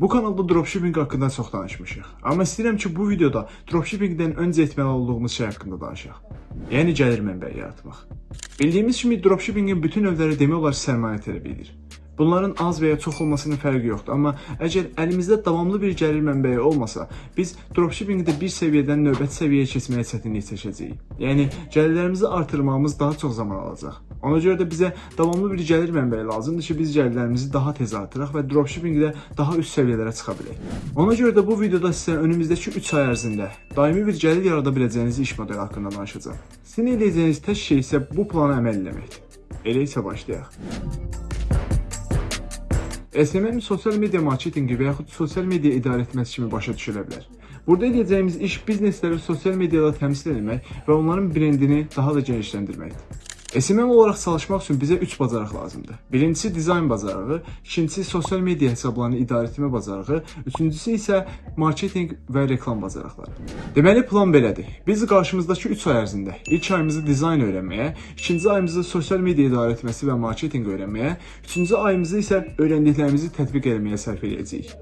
Bu kanalda dropshipping haqqında çox danışmışıq. Amma istəyirəm ki, bu videoda dropshippingdən öncə etməli olduğumuz şey haqqında danışaq. Yəni gəlir mənbəyi yaratmaq. Bildiyimiz kimi dropshippingin bütün növləri demək olar sərmayə tələb edir. Bunların az və ya çox olmasının fərqi yoxdur, amma əgər əlimizdə davamlı bir gəlir mənbəyi olmasa, biz dropshippingdə bir səviyyədən növbəti səviyyəyə keçməyə çətinlik çəkəcəyik. Yəni gəlirlərimizi artırmağımız daha çox zaman alacaq. Ona görə də bizə davamlı bir gəlir mənbəyi lazımdır ki, biz gəlirlərimizi daha tez artıraq və dropshippingdə daha üst səviyyələrə çıxa bilək. Ona görə də bu videoda sizə önümüzdəki 3 ay ərzində daimi bir gəlir yarada biləcəyiniz iş modeli haqqında danışacağam. Sizin edəcəyiniz tək şey isə bu plana əməl etməkdir. Elə isə başlayaq. SMM sosial media marketinqi və yaxud sosial media idarə etməsi kimi başa düşülə bilər. Burada edəcəyimiz iş biznesləri sosial mediada təmsil etmək və onların brendini daha da genişləndirməkdir. SMM olaraq çalışmaq üçün bizə 3 bacarıq lazımdır. Birincisi dizayn bacarığı, ikincisi sosial media hesablarını idarə etmə bacarığı, üçüncüsü isə marketinq və reklam bacarıqları. Deməli plan belədir. Biz qarşımızdakı 3 ay ərzində ilk ayımızı dizayn öyrənməyə, ikinci ayımızı sosial media idarə etməsi və marketinq öyrənməyə, üçüncü ayımızı isə öyrəndiklərimizi tətbiq etməyə sərf edəcəyik.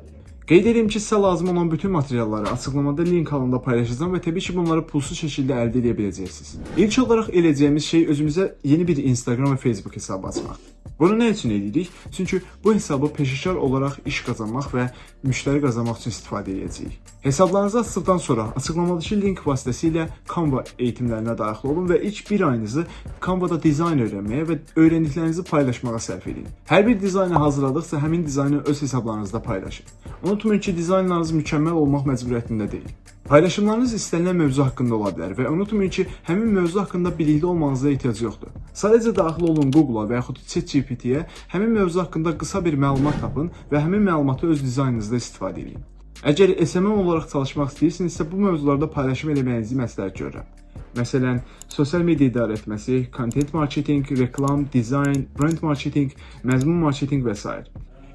Qeyd edim ki, sizə lazım olan bütün materialları açıqlamada link halında paylaşacağam və təbii ki, bunları pulsuz şəkildə əldə edə biləcəksiniz. İlk olaraq edəcəyimiz şey özümüzə yeni bir Instagram və Facebook hesabı açmaqdır. Bunu nə üçün edirik? Çünki bu hesabı peşəkar olaraq iş qazanmaq və müştəri qazanmaq üçün istifadə edəcəyik. Hesablarınızı açdıqdan sonra açıqlamadakı link vasitəsilə Canva eğitimlərinə daxil olun və ilk bir ayınızı Canva-da dizayn öyrənməyə və öyrəndiklərinizi paylaşmağa sərf edin. Hər bir dizaynı hazırladıqsa həmin dizaynı öz hesablarınızda paylaşın. Unutmayın ki, dizaynlarınız mükəmməl olmaq məcburiyyətində deyil. Paylaşımlarınız istənilən mövzu haqqında ola bilər və unutmayın ki, həmin mövzu haqqında bilikli olmanıza ehtiyac yoxdur. Sadəcə daxil olun Google-a və yaxud ChatGPT-yə, həmin mövzu haqqında qısa bir məlumat tapın və həmin məlumatı öz dizaynınızda istifadə edin. Əgər SMM olaraq çalışmaq istəyirsinizsə, bu mövzularda paylaşım etməyinizi məsləhət görürəm. Məsələn, sosial media idarə etməsi, content marketing, reklam, dizayn, brand marketing, məzmun marketing və s.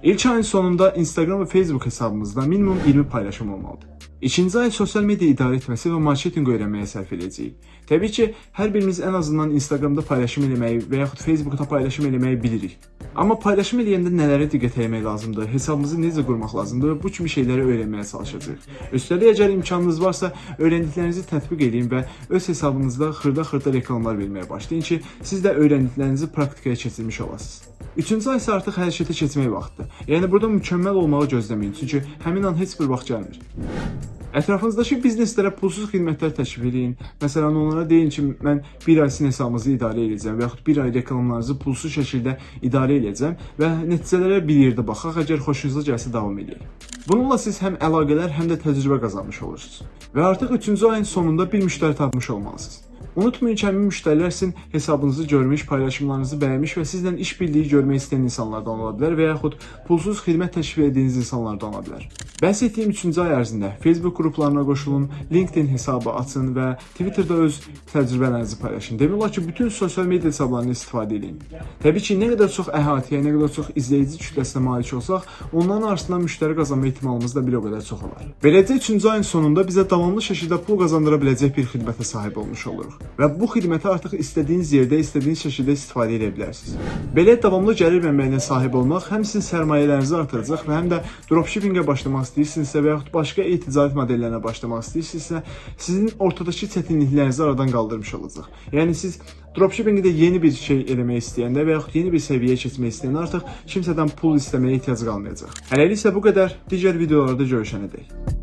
İlk ayın sonunda Instagram və Facebook hesabımızda minimum 20 paylaşım olmalıdır. İkinci ay sosial media idarə etməsi və marketinq öyrənməyə sərf edəcəyik. Təbii ki, hər birimiz ən azından Instagramda paylaşım etməyi və yaxud Facebookda paylaşım etməyi bilirik. Amma paylaşım edəndə nələrə diqqət etmək lazımdır, hesabımızı necə qurmaq lazımdır və bu kimi şeyləri öyrənməyə çalışacağıq. Üstəlik, əgər imkanınız varsa, öyrəndiklərinizi tətbiq edin və öz hesabınızda xırda-xırda reklamlar verməyə başlayın ki, siz də öyrəndiklərinizi praktikaya keçirmiş olasınız. Üçüncü ay isə artıq hərəkətə keçmək vaxtıdır. Yəni burada mükəmməl olmağı gözləməyin, çünki həmin an heç bir vaxt gəlmir. Ətrafınızdakı bizneslərə pulsuz xidmətlər təklif edin. Məsələn, onlara deyin ki, mən bir ay sizin hesabınızı idarə edəcəm və yaxud bir ay reklamlarınızı pulsuz şəkildə idarə edəcəm və nəticələrə bir yerdə baxaq, əgər xoşunuza gəlsə davam edək. Bununla siz həm əlaqələr, həm də təcrübə qazanmış olursunuz. Və artıq 3-cü ayın sonunda bir müştəri tapmış olmalısınız. Unutmayın ki, həmin müştərilər sizin hesabınızı görmüş, paylaşımlarınızı bəyənmiş və sizlə iş birliyi görmək istəyən insanlardan ola bilər və yaxud pulsuz xidmət təklif etdiyiniz insanlardan ola bilər. Bəhs etdiyim 3-cü ay ərzində Facebook qruplarına qoşulun, LinkedIn hesabı açın və Twitterda öz təcrübələrinizi paylaşın. Demək olar ki, bütün sosial media hesablarını istifadə edin. Təbii ki, nə qədər çox əhatəyə, nə qədər çox izləyici kütləsinə malik olsaq, onların arasından müştəri qazanma ehtimalımız da bir o qədər çox olar. Beləcə 3-cü ayın sonunda bizə davamlı şəkildə pul qazandıra biləcək bir xidmətə sahib olmuş oluruq və bu xidməti artıq istədiyiniz yerdə, istədiyiniz şəkildə istifadə edə bilərsiniz. Belə davamlı gəlir mənbəyinə sahib olmaq həm sizin sərmayələrinizi artıracaq və həm də dropshippingə başlamaq istəyirsinizsə və yaxud başqa e-ticarət modellərinə başlamaq istəyirsinizsə, sizin ortadakı çətinliklərinizi aradan qaldırmış olacaq. Yəni siz dropshippingdə yeni bir şey eləmək istəyəndə və yaxud yeni bir səviyyəyə keçmək istəyəndə artıq kimsədən pul istəməyə ehtiyac qalmayacaq. Hələlik isə bu qədər. Digər videolarda görüşənədək.